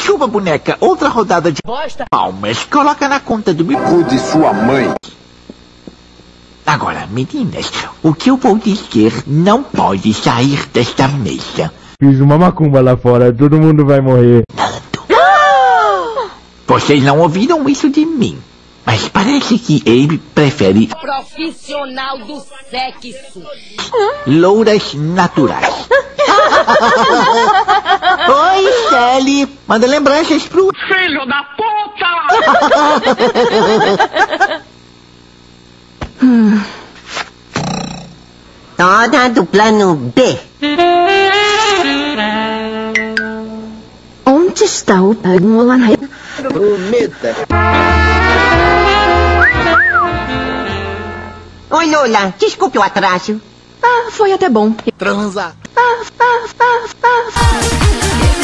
Desculpa, boneca. Outra rodada de Bosta. palmas. Coloca na conta do meu... Cuide sua mãe. Agora, meninas, o que eu vou dizer não pode sair desta mesa. Fiz uma macumba lá fora, todo mundo vai morrer. Vocês não ouviram isso de mim. Mas parece que ele prefere Profissional do sexo. louras naturais. Manda lembranças pro... Filho da puta! Toda do plano B. Onde está o Pagmolan? Prometa. Oi, Lola. Desculpe o atraso. Ah, foi até bom. Transar. Ah, ah, ah, ah.